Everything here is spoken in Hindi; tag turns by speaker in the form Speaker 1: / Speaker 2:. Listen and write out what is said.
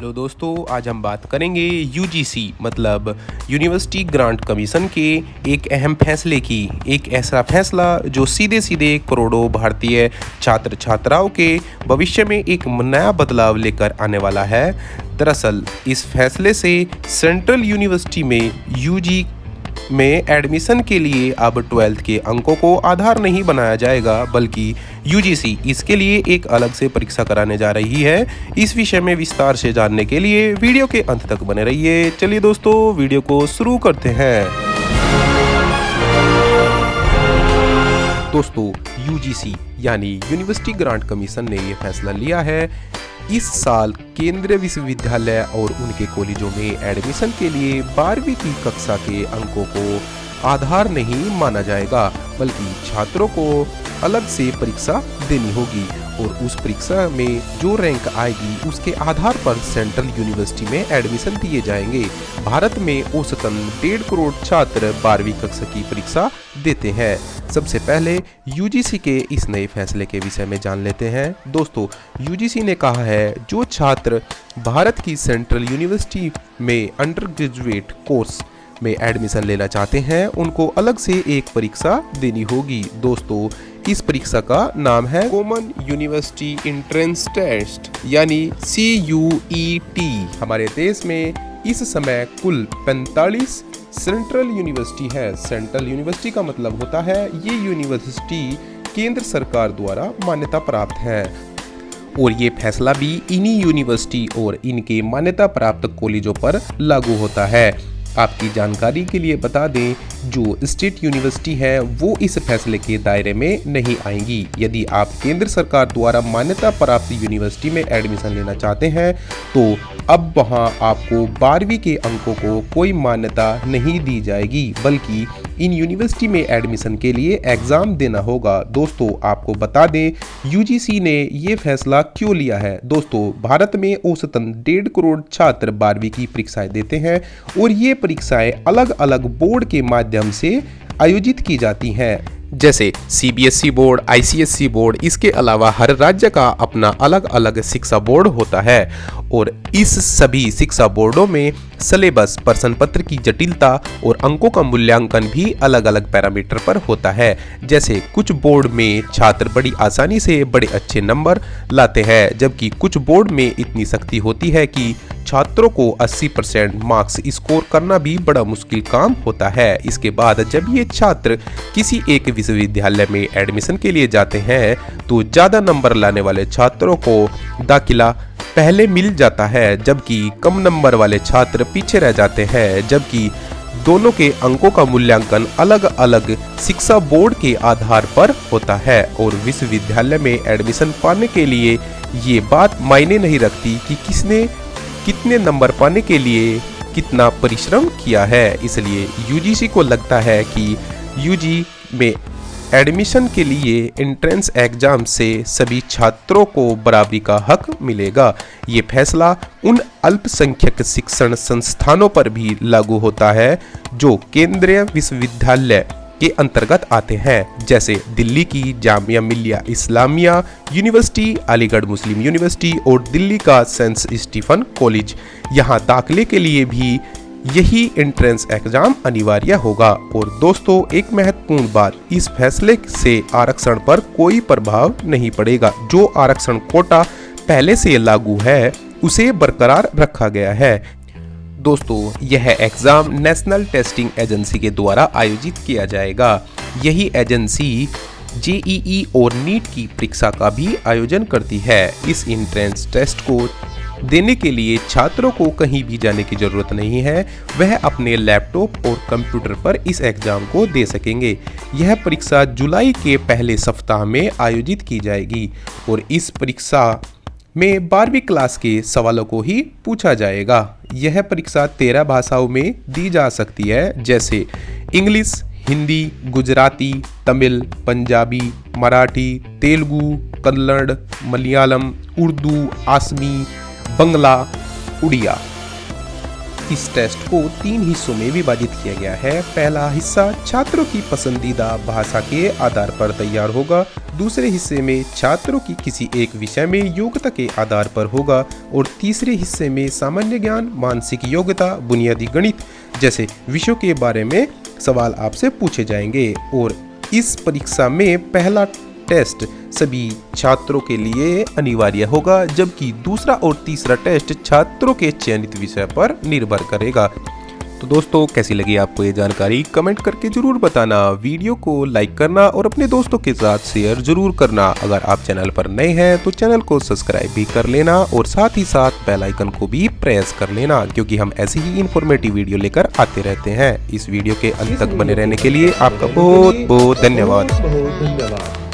Speaker 1: हेलो दोस्तों, आज हम बात करेंगे यूजीसी मतलब यूनिवर्सिटी ग्रांट कमीशन के एक अहम फैसले की। एक ऐसा फैसला जो सीधे सीधे करोड़ों भारतीय छात्र छात्राओं के भविष्य में एक नया बदलाव लेकर आने वाला है। दरअसल, इस फैसले से सेंट्रल यूनिवर्सिटी में यूजी में एडमिशन के लिए अब ट्वेल्थ के अंकों को आधार नहीं बनाया जाएगा, बल्कि यूजीसी इसके लिए एक अलग से परीक्षा कराने जा रही है। इस विषय में विस्तार से जानने के लिए वीडियो के अंत तक बने रहिए। चलिए दोस्तों, वीडियो को शुरू करते हैं। दोस्तों यूजीसी यानी यूनिवर्सिटी ग्रांट कमीशन ने यह फैसला लिया है इस साल केंद्रीय विश्वविद्यालय और उनके कॉलेजों में एडमिशन के लिए बारहवीं की कक्षा के अंकों को आधार नहीं माना जाएगा, बल्कि छात्रों को अलग से परीक्षा देनी होगी। और उस परीक्षा में जो रैंक आएगी, उसके आधार पर सेंट्रल यूनिवर्सिटी में एडमिशन दिए जाएँगे। भारत में औसतन डेढ़ करोड़ छात्र बारहवीं कक्षा की परीक्षा देते हैं। सबसे पहले यूजीसी के इस नए फैसले के विषय में जान लेते हैं। दोस्तों यूजीसी ने कहा है, जो छात्र भारत की सेंट्रल यूनिवर्सिटी में अंडर ग्रेजुएट कोर्स में एडमिशन लेना चाहते हैं, उनको अलग से एक परीक्षा देनी होगी। दोस्तों इस परीक्षा का नाम है कॉमन यूनिवर्सिटी इंट्रेंस टेस्ट यानी सी यू ई टी हमारे देश में इस समय कुल 45 सेंट्रल यूनिवर्सिटी है। सेंट्रल यूनिवर्सिटी का मतलब होता है ये यूनिवर्सिटी केंद्र सरकार द्वारा मान्यता प्राप्त है। और ये फैसला भी इन्हीं यूनिवर्सिटी और इनके मान्यता प्राप्त कॉलेजों पर लागू होता है। आपकी जानकारी के लिए बता दें, जो स्टेट यूनिवर्सिटी है, वो इस फैसले के दायरे में नहीं आएँगी। यदि आप केंद्र सरकार द्वारा मान्यता प्राप्त यूनिवर्सिटी में एडमिशन लेना चाहते हैं तो अब वहाँ आपको बारहवीं के अंकों को कोई मान्यता नहीं दी जाएगी, बल्कि इन यूनिवर्सिटी में एडमिशन के लिए एग्ज़ाम देना होगा। दोस्तों, आपको बता दें यूजीसी ने ये फैसला क्यों लिया है? दोस्तों, भारत में औसतन डेढ़ करोड़ छात्र बारहवीं की परीक्षाएँ देते हैं और ये परीक्षाएँ अलग अलग बोर्ड के माध्यम से आयोजित की जाती हैं। जैसे सीबीएसई बोर्ड आईसीएसई बोर्ड, इसके अलावा हर राज्य का अपना अलग अलग शिक्षा बोर्ड होता है। और इस सभी शिक्षा बोर्डों में सिलेबस प्रश्न पत्र की जटिलता और अंकों का मूल्यांकन भी अलग अलग पैरामीटर पर होता है। जैसे कुछ बोर्ड में छात्र बड़ी आसानी से बड़े अच्छे नंबर लाते हैं, जबकि कुछ बोर्ड में इतनी सख्ती होती है कि छात्रों को 80 परसेंट मार्क्स स्कोर करना भी बड़ा मुश्किल काम होता है। इसके बाद जब ये छात्र किसी एक विश्वविद्यालय में एडमिशन के लिए जाते हैं तो ज़्यादा नंबर लाने वाले छात्रों को दाखिला पहले मिल जाता है, जबकि कम नंबर वाले छात्र पीछे रह जाते हैं, जबकि दोनों के अंकों का मूल्यांकन अलग अलग शिक्षा बोर्ड के आधार पर होता है और विश्वविद्यालय में एडमिशन पाने के लिए ये बात मायने नहीं रखती कि किसने कितने नंबर पाने के लिए कितना परिश्रम किया है। इसलिए यूजीसी को लगता है कि यूजी में एडमिशन के लिए एंट्रेंस एग्ज़ाम से सभी छात्रों को बराबरी का हक मिलेगा। ये फैसला उन अल्पसंख्यक शिक्षण संस्थानों पर भी लागू होता है, जो केंद्रीय विश्वविद्यालय के अंतर्गत आते हैं, जैसे दिल्ली की जामिया मिलिया इस्लामिया यूनिवर्सिटी, अलीगढ़ मुस्लिम यूनिवर्सिटी और दिल्ली का सेंट स्टीफन कॉलेज। यहाँ दाखिले के लिए भी यही एंट्रेंस एग्ज़ाम अनिवार्य होगा। और दोस्तों, एक महत्वपूर्ण बात, इस फैसले से आरक्षण पर कोई प्रभाव नहीं पड़ेगा। जो आरक्षण कोटा पहले से लागू है, उसे बरकरार रखा गया है। दोस्तों, यह एग्ज़ाम नेशनल टेस्टिंग एजेंसी के द्वारा आयोजित किया जाएगा। यही एजेंसी जेईई और नीट की परीक्षा का भी आयोजन करती है। इस इंट्रेंस टेस्ट को देने के लिए छात्रों को कहीं भी जाने की ज़रूरत नहीं है। वह अपने लैपटॉप और कंप्यूटर पर इस एग्ज़ाम को दे सकेंगे। यह परीक्षा जुलाई के पहले सप्ताह में आयोजित की जाएगी और इस परीक्षा में बारहवीं क्लास के सवालों को ही पूछा जाएगा। यह परीक्षा तेरह भाषाओं में दी जा सकती है, जैसे इंग्लिश, हिंदी, गुजराती, तमिल, पंजाबी, मराठी, तेलुगु, कन्नड़, मलयालम, उर्दू, आसमी बंगला, उड़िया। इस टेस्ट को तीन हिस्सों में विभाजित किया गया है। पहला हिस्सा छात्रों की पसंदीदा भाषा के आधार पर तैयार होगा। दूसरे हिस्से में छात्रों की किसी एक विषय में योग्यता के आधार पर होगा। और तीसरे हिस्से में सामान्य ज्ञान, मानसिक योग्यता, बुनियादी गणित जैसे विषयों के बारे में सवाल आपसे पूछे जाएँगे। और इस परीक्षा में पहला टेस्ट। सभी छात्रों के लिए अनिवार्य होगा, जबकि दूसरा और तीसरा टेस्ट छात्रों के चयनित विषय पर निर्भर करेगा। तो दोस्तों, कैसी लगी आपको ये जानकारी? कमेंट करके ज़रूर बताना, वीडियो को लाइक करना और अपने दोस्तों के साथ शेयर ज़रूर करना। अगर आप चैनल पर नए हैं तो चैनल को सब्सक्राइब भी कर लेना और साथ ही साथ बेल आइकन को भी प्रेस कर लेना, क्योंकि हम ऐसी ही इंफॉर्मेटिव वीडियो लेकर आते रहते हैं। इस वीडियो के अंत तक बने रहने के लिए आपका बहुत बहुत धन्यवाद।
Speaker 2: बहुत धन्यवाद।